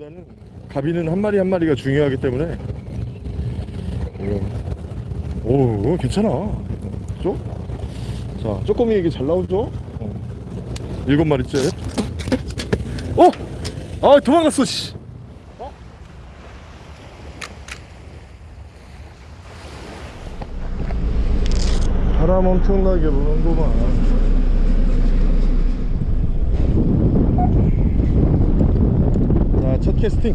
것보다는 가비는 한 마리 한 마리가 중요하기 때문에 오, 오 괜찮아 그죠? 자 쪼꼬미 얘기 잘 나오죠? 어. 일곱 마리째 어! 아 도망갔어 씨 어? 바람 엄청나게 부는구만 자, 첫 캐스팅.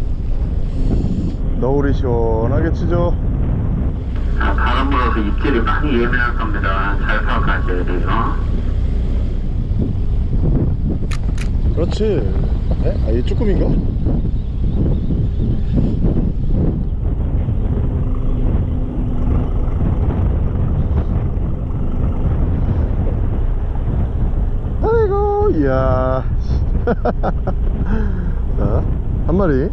너울이 시원하게 치죠. 아, 바람 불어서 입질이 많이 예민할 겁니다. 잘 파악하셔야 돼요. 그렇지. 에? 아, 얘 쭈꾸미인가? 아이고, 이야. 자, 한 마리.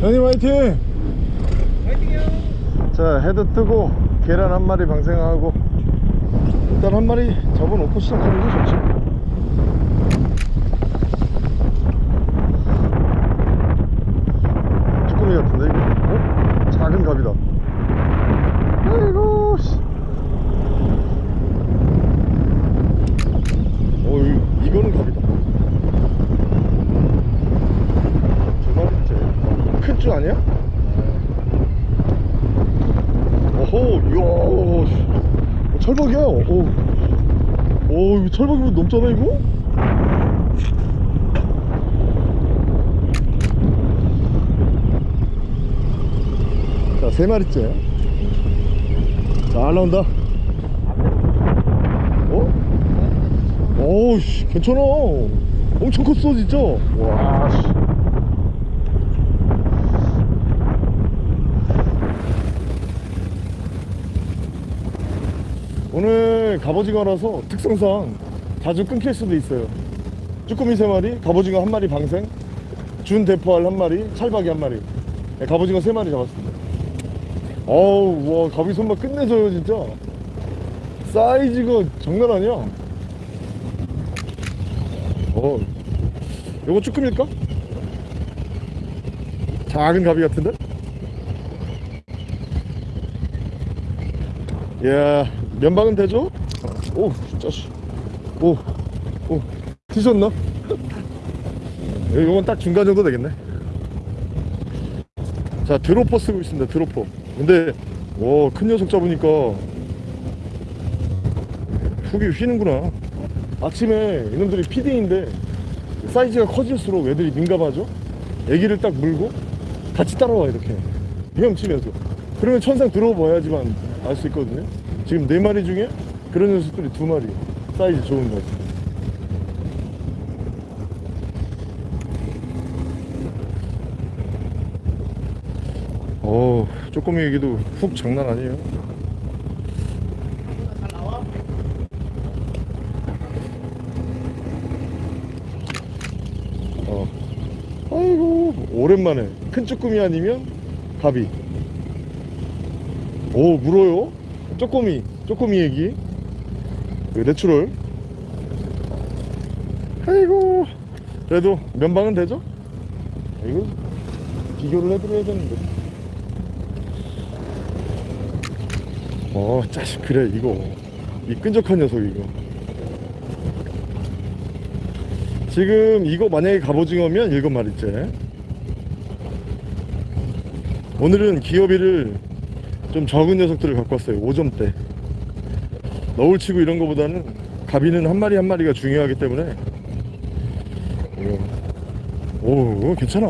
형님 화이팅! 자 헤드 뜨고 계란 한 마리 방생하고 일단 한 마리 잡아놓고 시작하는 게 좋지 쭈꾸미 같은데 이거 어? 작은 갑이다 아이고 씨. 어 이, 이거는 갑이다 두 마리째 큰 쭈 아니야? 오호, 이야, 씨. 어, 철박이야. 오, 오, 이거 철박이면 넘잖아, 이거? 자, 세 마리째. 잘 나온다. 어? 오우, 씨, 괜찮아. 엄청 컸어, 진짜. 와, 씨. 오늘 갑오징어라서 특성상 자주 끊길 수도 있어요. 쭈꾸미 세마리 갑오징어 한마리 방생 준 대포알 한마리 찰박이 한마리. 네, 갑오징어 세마리 잡았습니다. 어우 와 갑이 손맛 끝내줘요 진짜. 사이즈가 장난 아니야. 어 요거 쭈꾸미일까? 작은 갑이 같은데? 이야 면방은 되죠? 오 짜식 오 오. 뒤졌나? 이건 딱 중간 정도 되겠네. 자 드로퍼 쓰고 있습니다 드로퍼. 근데 와 큰 녀석 잡으니까 훅이 휘는구나. 아침에 이놈들이 피딩인데 사이즈가 커질수록 애들이 민감하죠? 애기를 딱 물고 같이 따라와 이렇게. 헤엄치면서. 그러면 천상 들어봐야지만 알 수 있거든요 지금 네 마리 중에 그런 녀석들이 두 마리. 사이즈 좋은 거지 어 쪼꼬미 얘기도 훅 장난 아니에요. 어. 아이고 오랜만에. 큰 쭈꾸미 아니면 가비 오 물어요 쪼꼬미 쪼꼬미 얘기. 그 내추럴. 아이고 그래도 면방은 되죠? 이거 비교를 해드려야 되는데. 어 짜식 그래 이거. 이 끈적한 녀석 이거. 지금 이거 만약에 갑오징어면 일곱 마리째. 오늘은 기어비를 좀 적은 녀석들을 갖고 왔어요. 5점대. 너울 치고 이런 거보다는 가비는 한 마리 한 마리가 중요하기 때문에. 오, 오 괜찮아.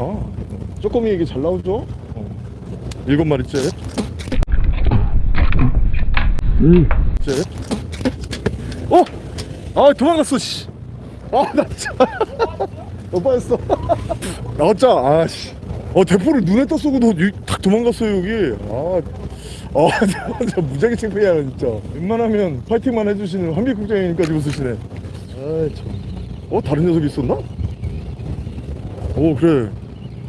쪼꼬미 얘기 잘 나오죠? 어. 일곱 마리째 응. 째 어? 아 도망갔어 씨. 아나 진짜. 못 빠졌어. 나왔자 아씨. 어 대포를 눈에 떴 쏘고 탁 도망갔어요 여기. 아 어, 진짜 무지하게 창피해요 진짜. 웬만하면 파이팅만 해주시는 한빛국장님까지 웃으시네. 아이 참. 어? 다른 녀석이 있었나? 오 그래.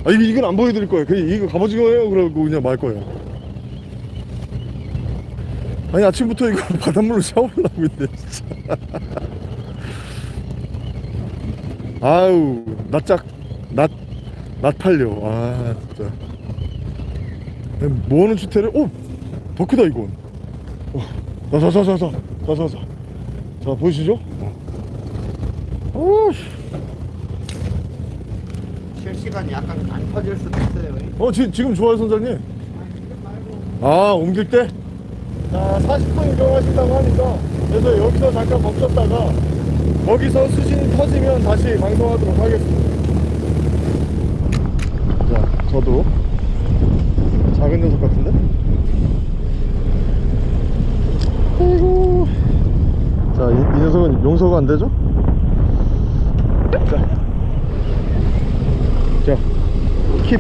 아 이거, 이건 안 보여드릴 거예요. 그냥 이거 갑오징어예요. 그러고 그냥 말 거예요. 아니 아침부터 이거 바닷물로 샤워를 하고 있네 진짜. 아우 낯짝 낯 낯팔려. 아 진짜. 뭐하는 주태를? 오! 더 크다 이건 어. 자자자자자 자자자 자 보이시죠? 어. 실시간 약간 안 터질 수도 있어요 어 지, 지금 좋아요 선장님 아 옮길 때? 자 40분 이동하신다고 하니까 그래서 여기서 잠깐 멈췄다가 거기서 수신이 터지면 다시 방송하도록 하겠습니다 자 저도 작은 녀석 같은데? 아이고 자 이, 이 녀석은 용서가 안 되죠? 자 자, 킵.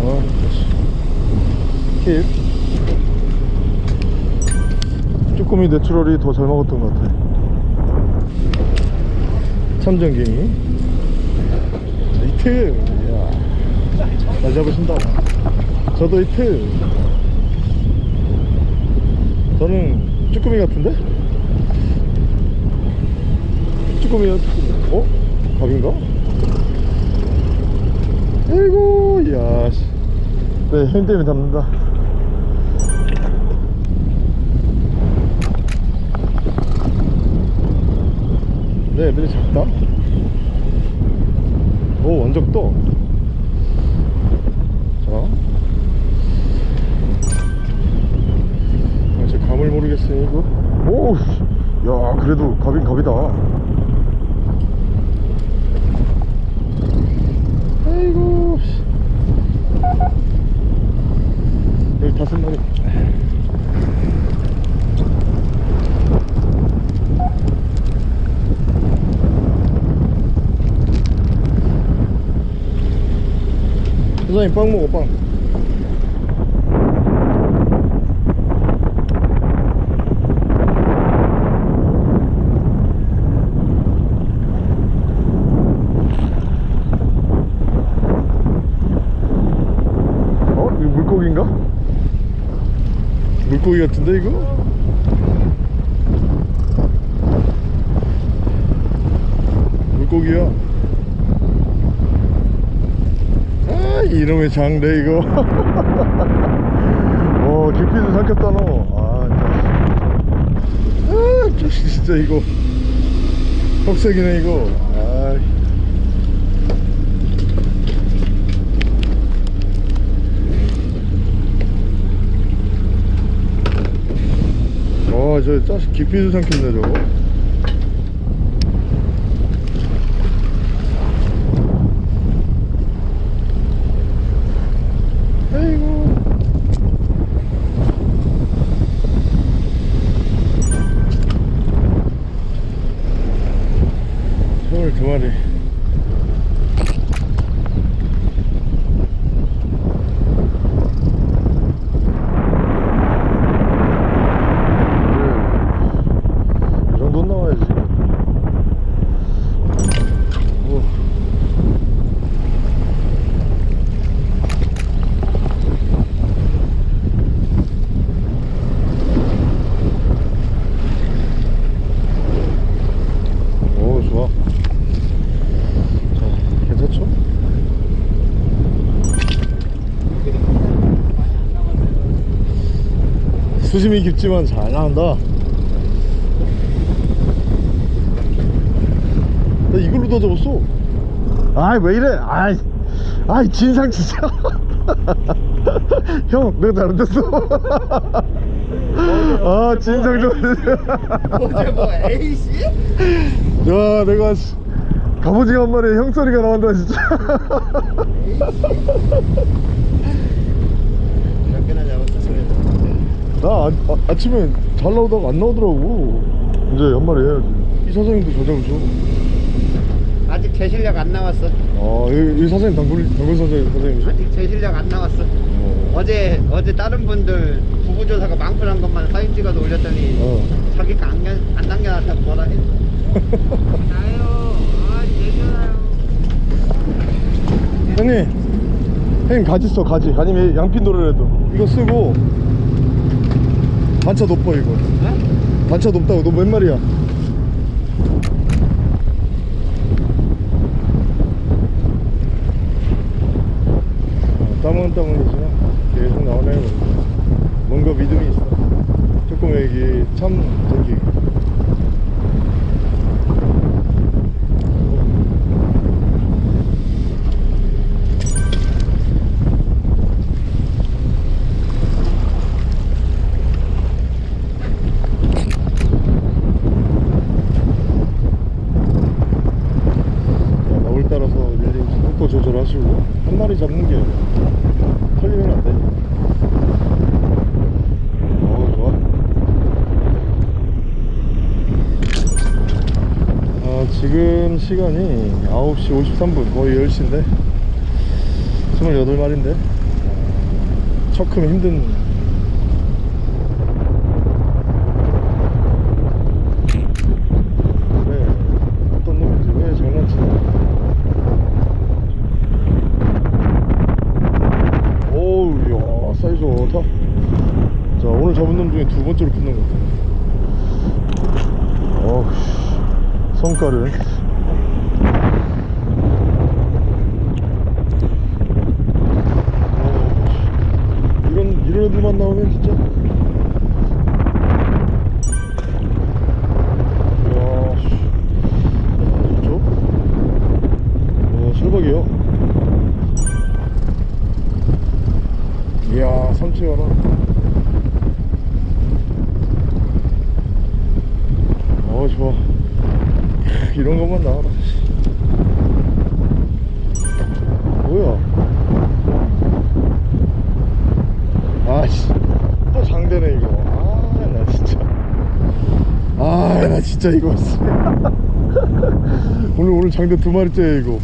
어, 킵. 쭈꾸미 내추럴이 더 잘 먹었던 것 같아. 참전갱이. 자, 이트. 이야. 잘 잡으신다. 저도 이트. 저는 쭈꾸미 같은데? 쭈꾸미야, 쭈꾸미. 어? 밥인가? 아이고 야 씨. 네, 힘 때문에 잡는다 네, 애들이 작다 오, 완전 떠 자. 아, 제 감을 모르겠어요, 이거 오, 씨. 야, 그래도 갑인 갑이다 아이고 씨. 여기 다섯 마리 선생님 빵 먹어 빵 어? 이거 물고기인가? 물고기 같은데 이거? 물고기야. 아 이놈의 장래 이거. 어 깊이도 삼켰다 너아 아 진짜 이거. 흑색이네 이거. 아 어, 저 짜식 깊이도 삼켰네 저거. 아이고. 서울 두 마리. 이 정도는 나와야지 오. 오 좋아 자 괜찮죠? 수심이 깊지만 잘 나온다. 나 이걸로 더 잡았어. 아이 왜 이래? 아이 아이 진상 진짜. 형 내가 잘못했어. 아 진상 좀 어제 뭐 A씨? 야 내가 씨, 갑오징어 한 마리에 형 소리가 나온다 진짜 몇 개나 잡았어 그래도. 나 아, 아, 아 침에 잘 나오다가 안 나오더라고 이제 한 마리 해야지 이 사장님도 잘 잡으셔 아직 제 실력 안 나왔어. 아, 이, 이 사장님 단골, 단골 사장님, 사장님이죠? 아직 제 실력 안 나왔어. 어. 어제 어제 다른 분들 부부조사가 망설한 것만 사진 찍어서 올렸더니 어. 자기 거안 안 남겨놨다고 뭐라 했어. 나요. 아 내려요. 형님, 형님 가지 써, 가지. 아니면 양핀 노래라도. 이거 쓰고, 단차 높아 이거. 단차 높다고. 너몇 마리야? 어, 땀은이지만 계속 나오네요 뭔가 믿음이 있어. 조금 여기 참 저기. 자, 나올 따라서 릴링 속도 조절하시고 한 마리 잡는 게 털리면 안 되니까 어 좋아. 아, 지금 시간이 9시 53분 거의 10시인데 28마리인데 척 크면 힘든 왜 어떤 놈인지 왜 장난치나 오우 야 사이즈 좋다 자 오늘 잡은 놈 중에 두 번째로 큰놈 같아 어우 어우, 이런 이런 애들만 나오면 진짜 이야 씨. 야, 좋죠? 어 철박이요 이야 삼치 하나 어 좋아 크, 이런 것만 나와라 씨. 뭐야 아씨 또 장대네 이거 아 나 진짜 아나 진짜 이거 씨. 오늘 오늘 장대 두 마리째 이거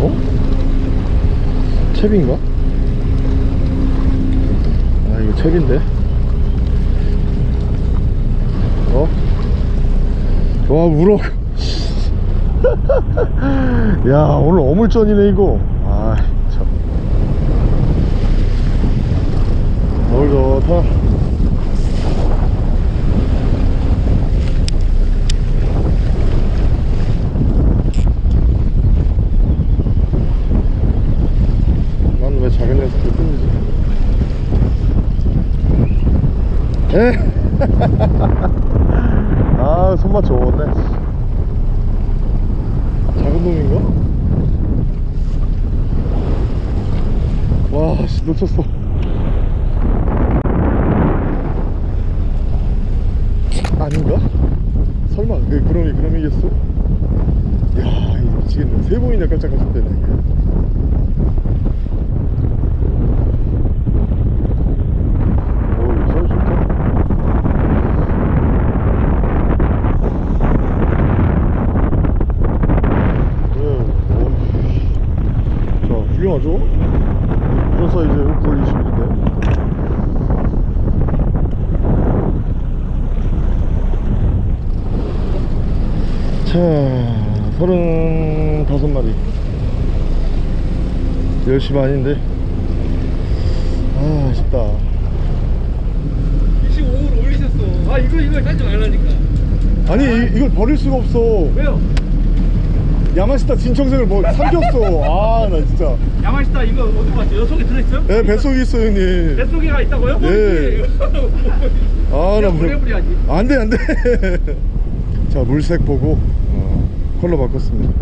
어? 챕인가? 아 이거 챕인데 어? 와 우럭 야 오늘 어물전이네 이거 아참 너울 좋다 난 왜 작은 끊이지 에? 아 손맛 좋네 작은 놈인가? 와 씨, 놓쳤어 아닌가? 설마 그 그럼이 그럼이겠어? 야 이거 미치겠네 세 번이나 깜짝깜짝 되네 이게 어우 사이즈 좋다 네, 어, 자, 훌륭하죠? 이런 사이즈에요, 9월 20일인데. 자, 35마리. 10시 반인데. 아, 아쉽다. 25를 올리셨어. 아 이거 이거 하지 말라니까. 아니, 이, 이걸 버릴 수가 없어. 왜요? 야마시타 진청생을 뭐 삼켰어. 아, 나 진짜. 야마시타 이거 어디 봤죠? 속에 들어있어요? 예, 뱃속에 있어, 형님. 뱃속에가 있다고요? 예. 아, 나 뭐. 오래버려야지. 안 돼, 안 돼. 자, 물색 보고 어, 컬러 바꿨습니다.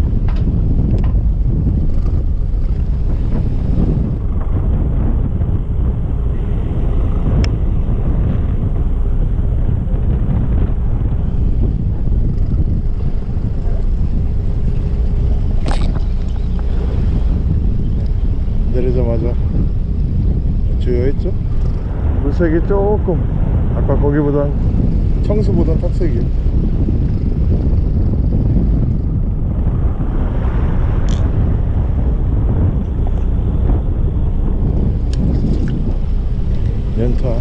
내리자마자 주요했죠? 물색이 조금 아까 거기보단 청수보단 탁색이 연타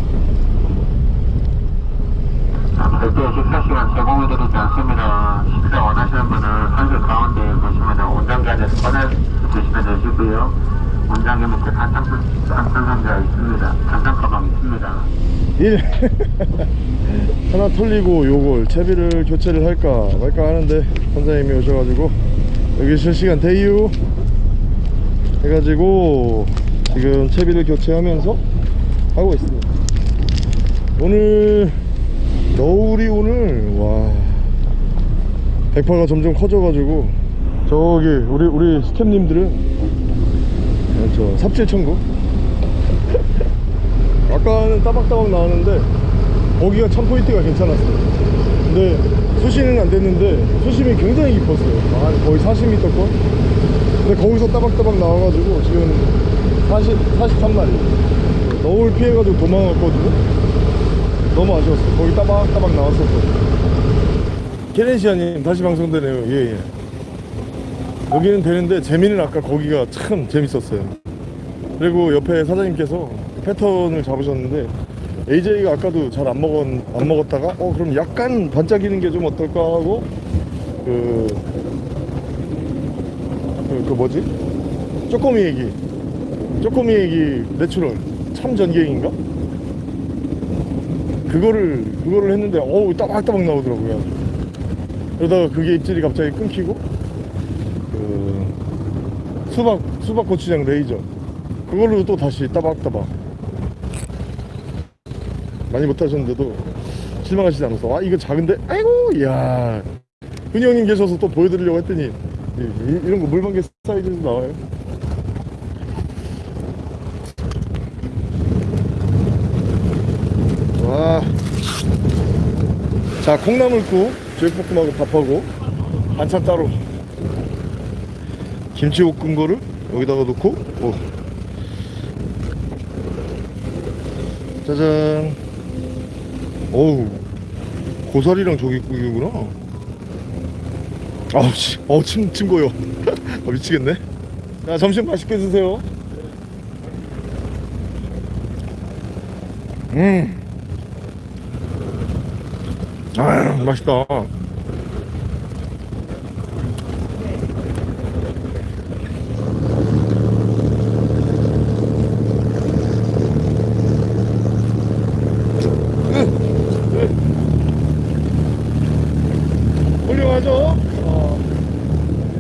자, 별도의 식사 시간 제공해드리지 않습니다. 식사 원하시는 분은 선실 가운데 보시면 온장기 안에서 꺼내 드시면 되시고요. 밑에 단상, 단상 상자가 있습니다. 단상 가방 있습니다. 일 하나 털리고 요걸 채비를 교체를 할까 말까 하는데 선장님이 오셔가지고 여기 실시간 대유 해가지고 지금 채비를 교체하면서 하고 있습니다 오늘 너울이 오늘 와 백파가 점점 커져가지고 저기 우리 우리 스탭님들은 저 삽질 천국? 아까는 따박따박 나왔는데 거기가 참 포인트가 괜찮았어요. 근데 수심은 안 됐는데 수심이 굉장히 깊었어요. 한 거의 40m권? 근데 거기서 따박따박 나와가지고 지금 40, 43마리. 너울 피해가지고 도망갔거든요. 너무 아쉬웠어요. 거기 따박따박 나왔었거든요. 케렌시아님 다시 방송되네요. 예예 여기는 되는데 재미는 아까 거기가 참 재밌었어요. 그리고 옆에 사장님께서 패턴을 잡으셨는데 AJ가 아까도 잘 안 먹었 안 먹었다가 어 그럼 약간 반짝이는 게 좀 어떨까 하고 그, 그, 그 뭐지? 쪼꼬미 얘기. 쪼꼬미 얘기 내추럴. 참 전갱인가? 그거를 그거를 했는데 어우 따박따박 나오더라고요. 그러다가 그게 입질이 갑자기 끊기고 그 수박 수박 고추장 레이저. 그걸로 또 다시 따박따박. 많이 못하셨는데도 실망하시지 않아서. 아 이거 작은데? 아이고 이야. 흔히 형님 계셔서 또 보여드리려고 했더니 이, 이- 이런 거 물방개 사이즈에서 나와요. 와. 자 콩나물국 제육볶음하고 밥하고 반찬 따로 김치 볶은 거를 여기다가 넣고 오. 짜잔. 어우 고사리랑 조기국이구나. 아우 씨. 어우 침, 침 고여. 아, 미치겠네. 자 점심 맛있게 드세요. 음. 아, 맛있다. 훌륭하죠? 아,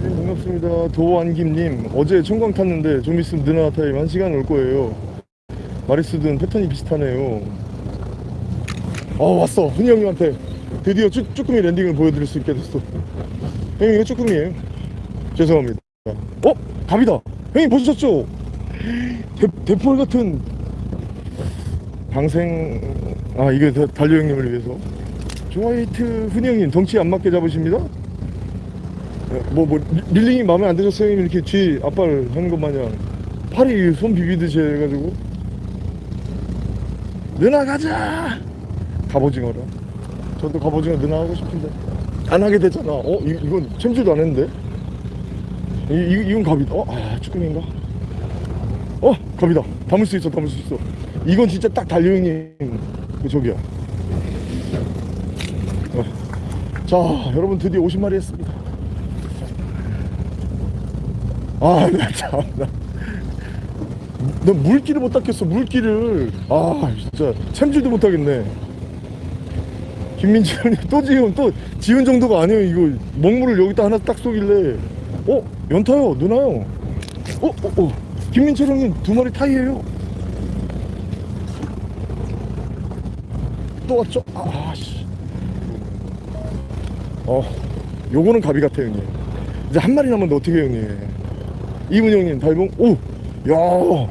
네, 반갑습니다. 도안김님. 어제 청광 탔는데 좀 있으면 느나 타임 1시간 올 거예요. 마리스든 패턴이 비슷하네요. 어 왔어 흔히 형님한테 드디어 쭈, 쭈꾸미 랜딩을 보여드릴 수 있게 됐어 형님 이거 쭈꾸미에요 죄송합니다 어? 갑이다 형님 보셨죠? 대, 대폴 같은 방생 아 다- 달려 형님을 위해서 조화이트 흔히 형님 덩치 안 맞게 잡으십니다 뭐, 뭐, 리- 릴링이 마음에 안 드셨어요? 이렇게 뒤 앞발 하는 것 마냥 팔이 손 비비듯이 해가지고 누나 가자 갑오징어라 저도 갑오징어 누나 하고 싶은데 안 하게 되잖아 어? 이, 이건 챔질도 안 했는데 이, 이, 이 건 갑이다 어? 아 쭈꾸미인가? 어? 갑이다 담을 수 있어 담을 수 있어 이건 진짜 딱 달려있는 그 저기야 어. 자 여러분 드디어 50마리 했습니다 아 나 참나. 나 물기를 못 닦겠어 물기를. 아 진짜 챔질도 못 하겠네. 형님 또 지금 또 지은 정도가 아니에요. 이거 먹물을 여기다 하나 딱 쏘길래. 어? 연타요 누나요? 어? 어? 어. 김민철 형님 두 마리 타이에요. 또 왔죠? 아 씨. 어 요거는 갑이 같아 형님. 이제 한 마리 남았는데 어떻게 해요 형님 이문 형님 달봉 오야!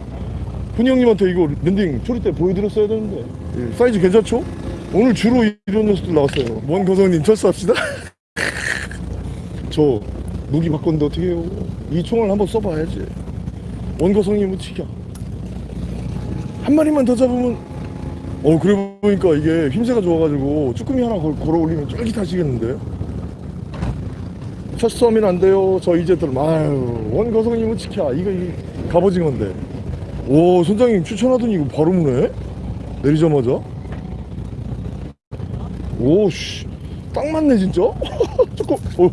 훈이 형님한테 이거 랜딩 초리 때 보여드렸어야 되는데. 예, 사이즈 괜찮죠? 오늘 주로 이런 녀석들 나왔어요. 먼 거성님 철수합시다. 저 무기 바꿨는데 어떻게 해요? 이 총을 한번 써봐야지. 원거성님은 치켜 한 마리만 더 잡으면 어 그래 보니까 이게 힘새가 좋아가지고 쭈꾸미 하나 걸, 걸어 올리면 쫄깃하시겠는데 첫 썸이는 안 돼요 저 이제 들어 아유 원거성님은 치켜. 이거 이 갑오징어인데. 오 선장님 추천하더니 이거 바로 무네? 내리자마자? 오씨. 딱 맞네 진짜? 조금 오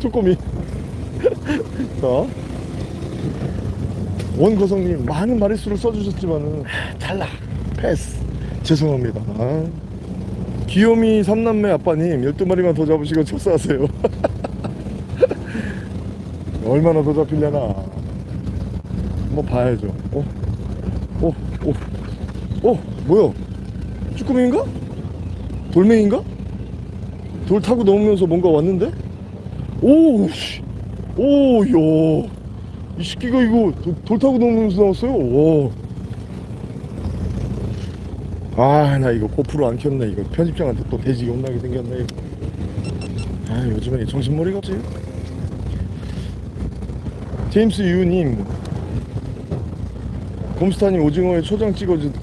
쪼꼬미. 자. 원거성님 많은 마리수를 써주셨지만은 탈락 패스. 죄송합니다. 아. 귀요미 삼남매 아빠님 12마리만 더 잡으시고 철사하세요 얼마나 더 잡히려나 한번 봐야죠 어? 어? 어? 어? 뭐야 쭈꾸미인가? 돌멩인가? 돌 타고 넘으면서 뭔가 왔는데? 오, 씨. 오, 야. 이 새끼가 이거 돌, 돌 타고 넘으면서 나왔어요. 와. 아, 나 이거 고프로 안 켰네. 이거 편집장한테 또 돼지가 혼나게 생겼네. 아, 요즘에 정신머리 같지? 제임스 유님. 곰스타님 오징어에 초장 찍어주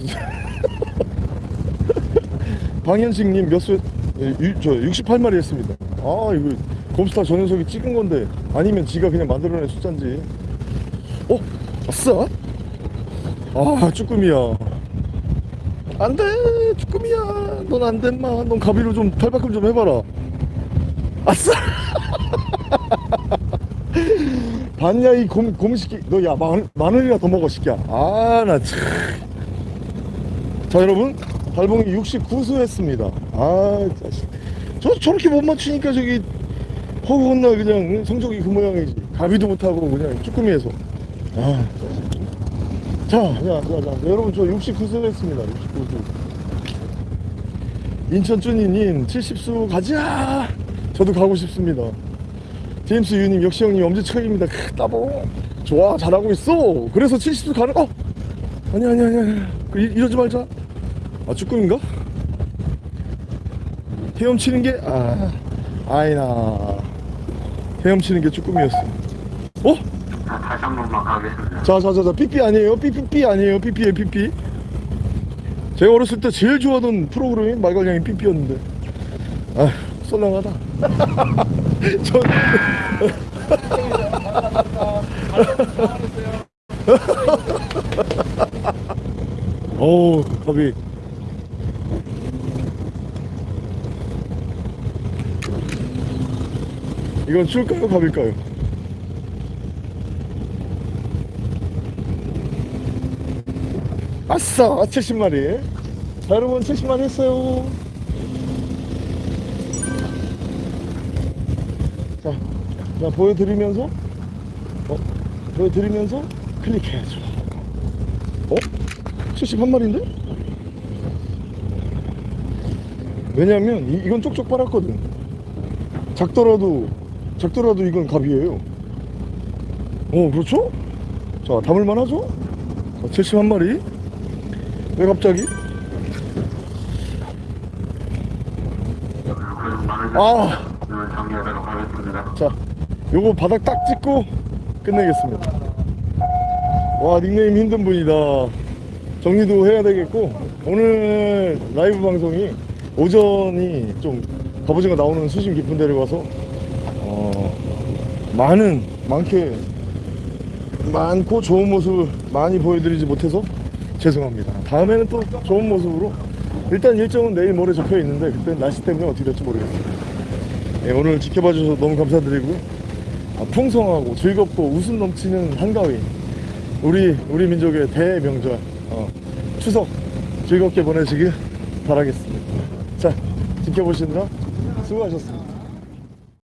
방현식님 몇 수, 예, 유- 저 68마리 했습니다. 아, 이거 곰스타 저 녀석이 찍은 건데 아니면 지가 그냥 만들어낸 숫자인지. 어? 아싸? 아, 쭈꾸미야. 안 돼, 쭈꾸미야. 넌 안 돼, 마. 넌 가비로 좀 탈바꿈 좀 해봐라. 아싸! 봤냐, 이 곰, 곰시끼. 너, 야, 만, 마늘이나 더 먹어, 시끼야. 아, 나 참. 자 여러분. 달봉이 69수 했습니다. 아 자식. 저 저렇게 못 맞추니까 저기 허구헌나 그냥 성적이 그 모양이지 가비도 못하고 그냥 쭈꾸미에서. 아 자자 자 자 여러분 저 69수 했습니다. 69수. 인천 쭈니님 70수 가자. 저도 가고 싶습니다 제임스 유님 역시 형님 엄지척입니다. 크, 따봉 좋아 잘하고 있어. 그래서 70수 가는 어! 아니 아니 아니 아니. 그 이- 이러지 말자. 아 쭈꾸미인가? 헤엄치는 게 아 아이나. 헤엄치는 게 쭈꾸미였어. 어? 자, 다시 한 번만 가겠습니다. 자자자자 삐삐 아니에요? 삐삐삐 아니에요? 삐삐에 삐삐. 제가 어렸을 때 제일 좋아하던 프로그램이 말괄량이 삐삐였는데. 아 썰렁하다 저 어우 갑이. 이건 줄까요 갑일까요? 아싸 70마리. 자 여러분 70마리 했어요 자 보여드리면서 어? 보여드리면서 클릭해야죠 어? 71마리인데? 왜냐면 이, 이건 쪽쪽 빨았거든 작더라도 작더라도 이건 갑이에요 어 그렇죠? 자 담을만 하죠? 자, 71마리 왜 갑자기? 아! 자, 요거 바닥 딱 찍고 끝내겠습니다. 와, 닉네임 힘든 분이다. 정리도 해야 되겠고, 오늘 라이브 방송이 오전이 좀 갑오징어 나오는 수심 깊은 데를 가서, 어, 많은, 많게, 많고 좋은 모습을 많이 보여드리지 못해서 죄송합니다. 다음에는 또 좋은 모습으로, 일단 일정은 내일 모레 적혀 있는데, 그때 날씨 때문에 어떻게 될지 모르겠습니다. 예, 오늘 지켜봐 주셔서 너무 감사드리고요. 아, 풍성하고 즐겁고 웃음 넘치는 한가위. 우리 우리 민족의 대명절 어, 추석 즐겁게 보내시길 바라겠습니다. 자 지켜보시느라 수고하셨습니다.